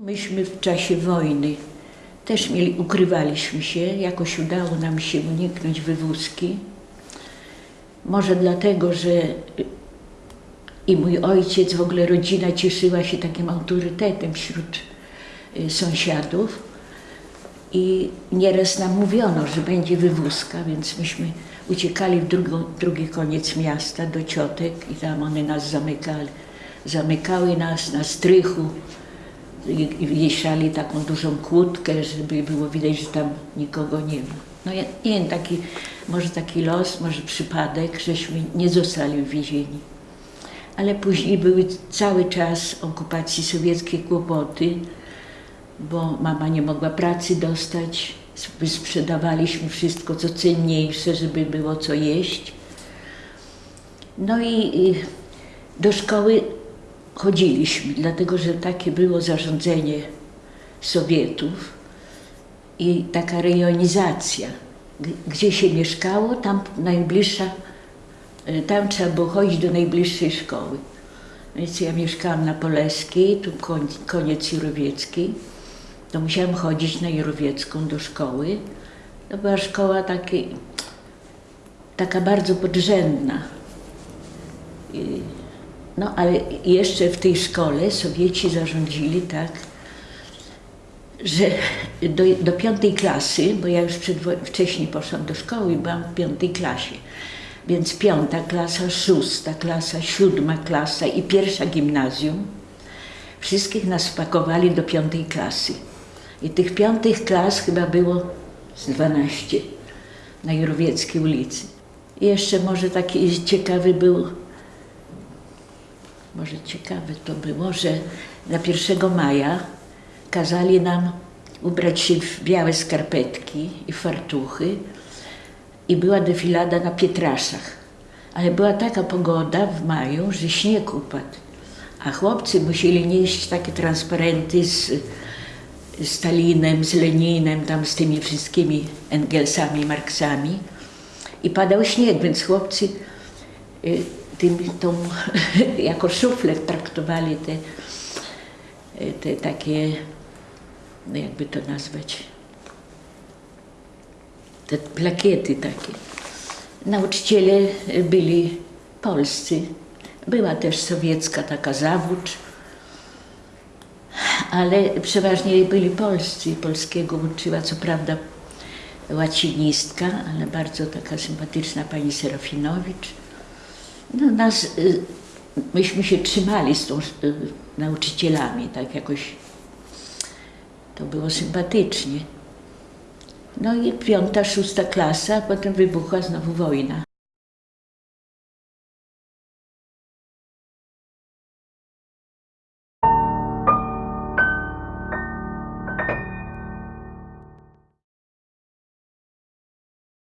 Myśmy w czasie wojny też mieli, ukrywaliśmy się, jakoś udało nam się uniknąć wywózki. Może dlatego, że i mój ojciec, w ogóle rodzina cieszyła się takim autorytetem wśród y, sąsiadów. I nieraz nam mówiono, że będzie wywózka, więc myśmy uciekali w drugi koniec miasta do ciotek i tam one nas zamykali. Zamykały nas na strychu wieszali taką dużą kłódkę, żeby było widać, że tam nikogo nie ma. No ja nie wiem, taki, może taki los, może przypadek, żeśmy nie zostali uwiezieni. Ale później były cały czas okupacji sowieckiej kłopoty, bo mama nie mogła pracy dostać. Sprzedawaliśmy wszystko, co cenniejsze, żeby było co jeść. No i, i do szkoły chodziliśmy, dlatego że takie było zarządzenie Sowietów i taka rejonizacja. Gdzie się mieszkało, tam najbliższa, y, tam trzeba było chodzić do najbliższej szkoły. Więc ja mieszkałam na Poleskiej, tu koniec Jurowieckiej, to musiałam chodzić na Jurowiecką do szkoły. To była szkoła taka bardzo podrzędna. I- No ale jeszcze w tej szkole Sowieci zarządzili tak, że do, do piątej klasy, bo ja już wcześniej poszłam do szkoły i byłam w piątej klasie, więc piąta klasa, szósta klasa, siódma klasa i pierwsza gimnazjum, wszystkich nas spakowali do piątej klasy. I tych piątych klas chyba było z 12 na Jurowieckiej ulicy. I jeszcze może taki ciekawy był może ciekawe to było, że na 1 maja kazali nam ubrać się w białe skarpetki i fartuchy i była defilada na Pietraszach. Ale była taka pogoda w maju, że śnieg upadł, a chłopcy musieli nieść takie transparenty z Stalinem, z Leninem, tam z tymi wszystkimi Engelsami, Marksami i padał śnieg, więc chłopcy y, tym, tą, jako szuflę traktowali te, te takie, no jakby to nazwać, te plakiety takie. Nauczyciele byli polscy. Była też sowiecka taka zawódź, ale przeważnie byli polscy. Polskiego uczyła co prawda łacinistka, ale bardzo taka sympatyczna pani Serafinowicz. Nas, y, myśmy się trzymali z tą y, nauczycielami, tak jakoś to było sympatycznie. No i piąta, szósta klasa, potem wybuchła znowu wojna.